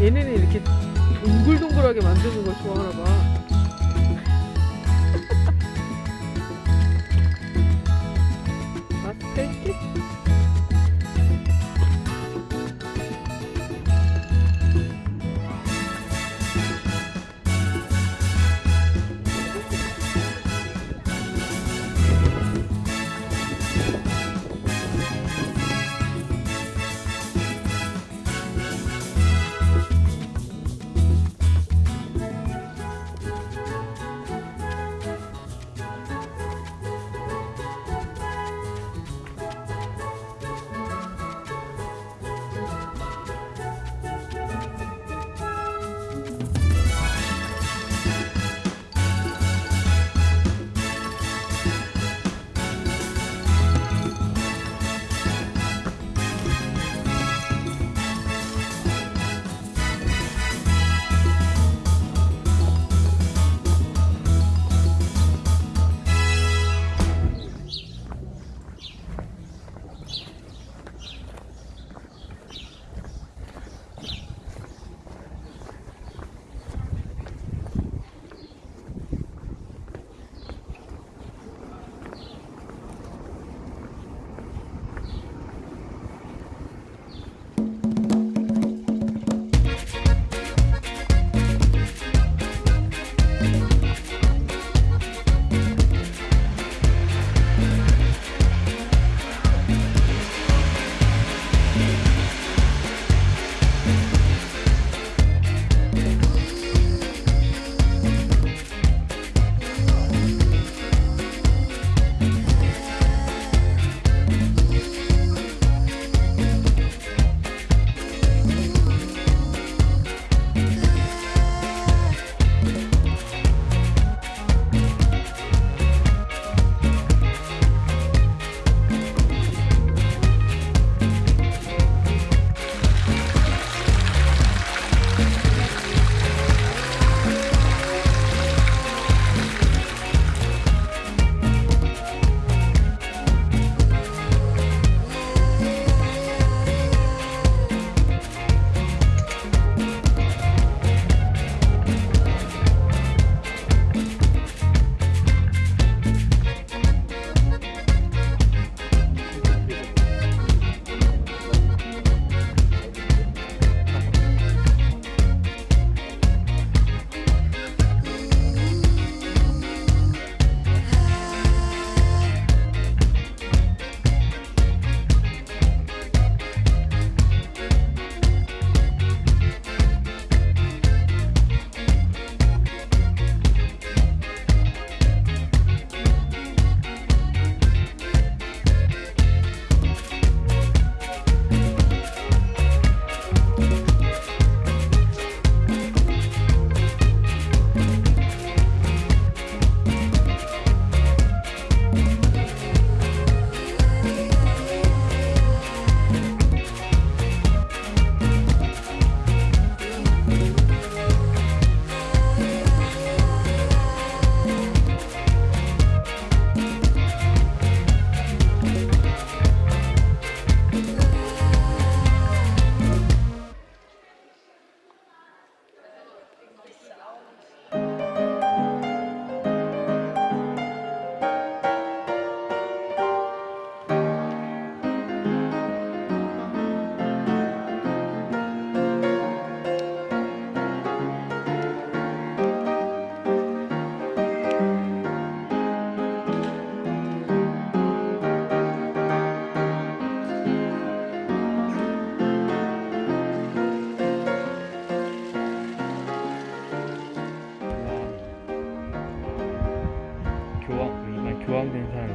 얘네는 이렇게 동글동글하게 만드는 걸 좋아하나 봐.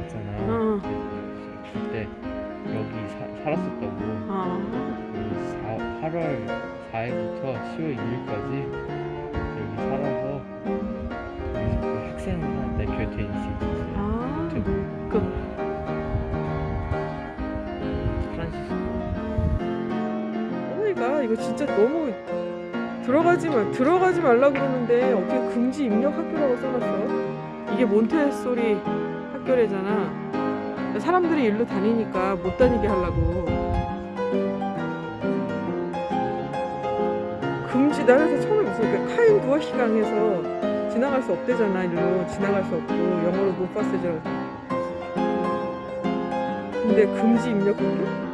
있잖아. 어, 그때 여기 사, 살았었다고. 어. 그 4, 8월 4일부터 10월 2일까지 여기 살아서 그 학생한테 다닐 수 있었어요. 아, 그 그. 그러니까 이거 진짜 너무 들어가지 마 들어가지 말라 그러는데 어떻게 금지 입력 학교라고 써놨어? 이게 몬테소리 학교래잖아. 사람들이 일로 다니니까 못 다니게 하려고. 금지 나라에서 처음에 무슨 그 카인 부어시강에서 지나갈 수 없대잖아 일로 지나갈 수 없고 영어로 못 봤어요. 근데 금지 입력 학교? 헐.